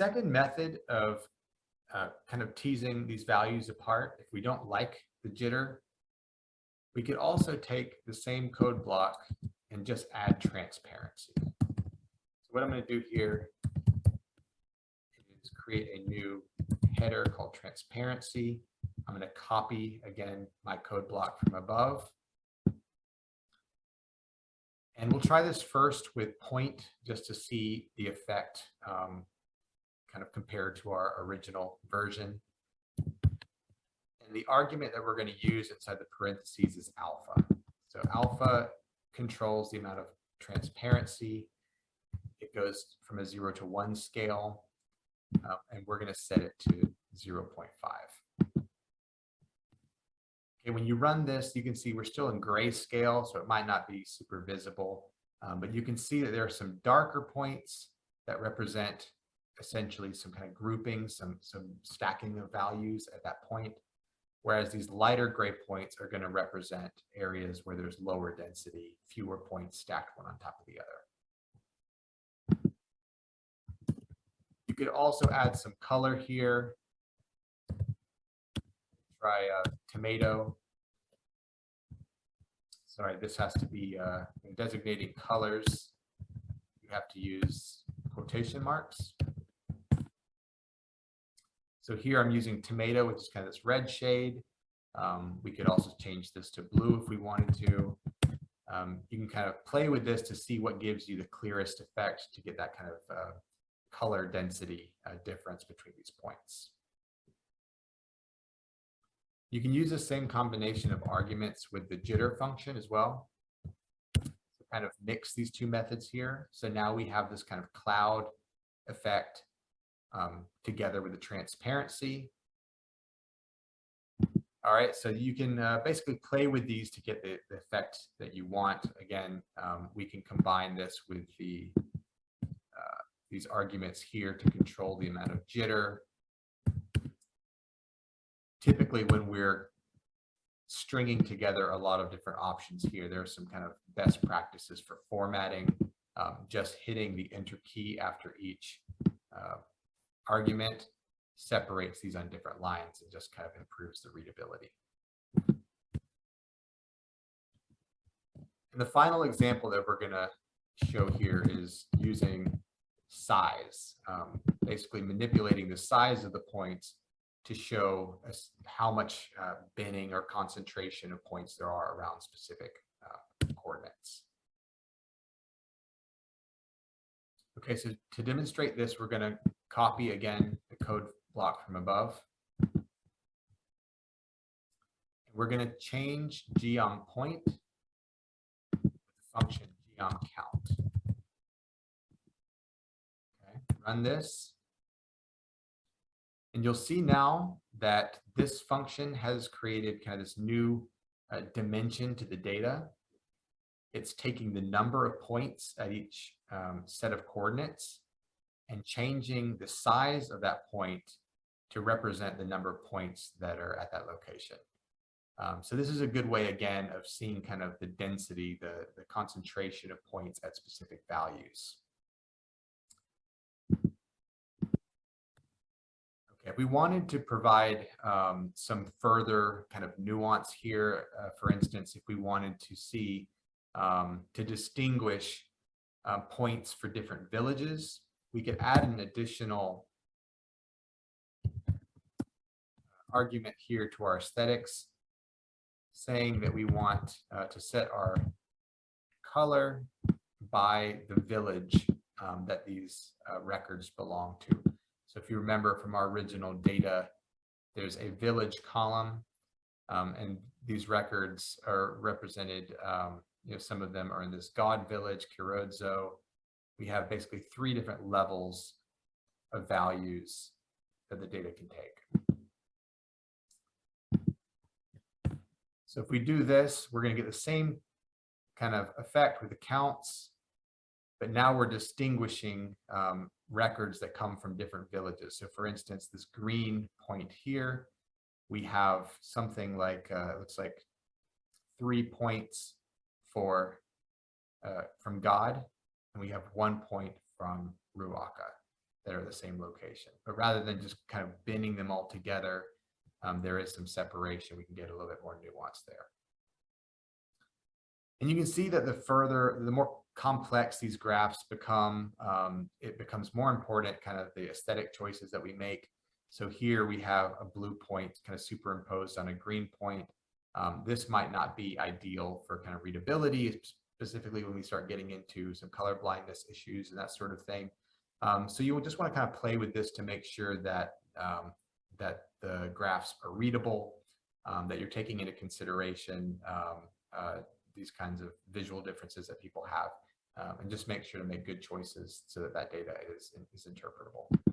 second method of uh, kind of teasing these values apart, if we don't like the jitter, we could also take the same code block and just add transparency. So what I'm going to do here is create a new header called transparency. I'm going to copy again my code block from above. And we'll try this first with point just to see the effect um, kind of compared to our original version. And the argument that we're going to use inside the parentheses is alpha. So alpha controls the amount of transparency. It goes from a zero to one scale, uh, and we're going to set it to 0.5. Okay, when you run this, you can see we're still in grayscale, so it might not be super visible, um, but you can see that there are some darker points that represent essentially some kind of grouping, some, some stacking of values at that point. Whereas these lighter gray points are going to represent areas where there's lower density, fewer points stacked one on top of the other. You could also add some color here. Try a tomato. Sorry, this has to be uh, in designating colors. You have to use quotation marks. So here I'm using tomato, which is kind of this red shade. Um, we could also change this to blue if we wanted to. Um, you can kind of play with this to see what gives you the clearest effect to get that kind of uh, color density uh, difference between these points. You can use the same combination of arguments with the jitter function as well. So kind of mix these two methods here. So now we have this kind of cloud effect um, together with the transparency. All right, so you can uh, basically play with these to get the, the effect that you want. Again, um, we can combine this with the uh, these arguments here to control the amount of jitter. Typically, when we're stringing together a lot of different options here, there are some kind of best practices for formatting, um, just hitting the enter key after each uh, argument separates these on different lines and just kind of improves the readability. And the final example that we're going to show here is using size, um, basically manipulating the size of the points to show how much uh, binning or concentration of points there are around specific Okay, so to demonstrate this, we're going to copy again the code block from above. We're going to change geom point function geom count. Okay, run this. And you'll see now that this function has created kind of this new uh, dimension to the data. It's taking the number of points at each um, set of coordinates and changing the size of that point to represent the number of points that are at that location. Um, so this is a good way, again, of seeing kind of the density, the, the concentration of points at specific values. Okay, we wanted to provide um, some further kind of nuance here. Uh, for instance, if we wanted to see, um, to distinguish uh, points for different villages, we could add an additional argument here to our aesthetics, saying that we want uh, to set our color by the village um, that these uh, records belong to. So if you remember from our original data, there's a village column, um, and these records are represented, um, you know, some of them are in this God village, Chirodzo, we have basically three different levels of values that the data can take. So if we do this, we're going to get the same kind of effect with the counts, but now we're distinguishing um, records that come from different villages. So for instance, this green point here, we have something like, uh, looks like three points for uh, from God, and we have one point from Ruaca. that are the same location. But rather than just kind of binning them all together, um, there is some separation. We can get a little bit more nuance there. And you can see that the further, the more complex these graphs become, um, it becomes more important kind of the aesthetic choices that we make. So here we have a blue point kind of superimposed on a green point. Um, this might not be ideal for kind of readability, specifically when we start getting into some color blindness issues and that sort of thing. Um, so you will just want to kind of play with this to make sure that um, that the graphs are readable, um, that you're taking into consideration um, uh, these kinds of visual differences that people have, um, and just make sure to make good choices so that that data is, is interpretable.